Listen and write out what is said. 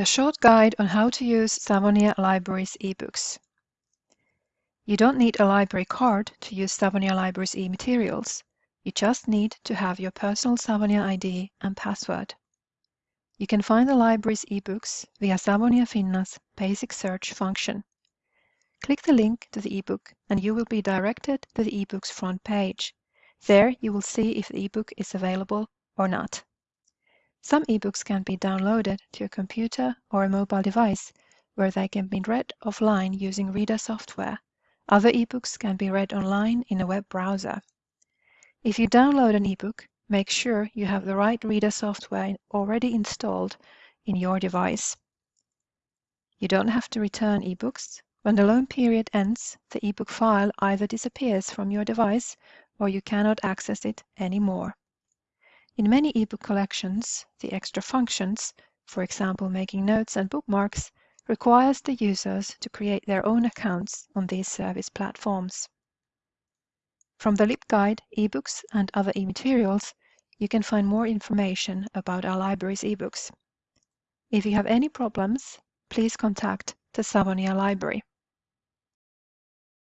A short guide on how to use Savonia Libraries ebooks. You don't need a library card to use Savonia Libraries e-materials. You just need to have your personal Savonia ID and password. You can find the library's ebooks via Savonia Finna's basic search function. Click the link to the ebook and you will be directed to the ebook's front page. There you will see if the ebook is available or not. Some ebooks can be downloaded to a computer or a mobile device where they can be read offline using reader software. Other ebooks can be read online in a web browser. If you download an ebook, make sure you have the right reader software already installed in your device. You don't have to return ebooks. When the loan period ends, the ebook file either disappears from your device or you cannot access it anymore. In many ebook collections, the extra functions, for example making notes and bookmarks, requires the users to create their own accounts on these service platforms. From the LibGuide, ebooks and other e-materials, you can find more information about our library's ebooks. If you have any problems, please contact the Savonia Library.